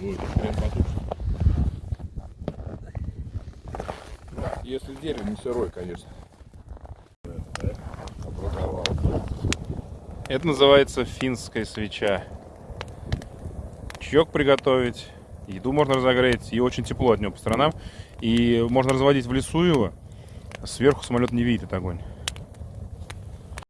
будет прям потушит. Если дерево не сырой, конечно. Это называется финская свеча. Чаек приготовить, еду можно разогреть, и очень тепло от него по сторонам. И можно разводить в лесу его, а сверху самолет не видит этот огонь.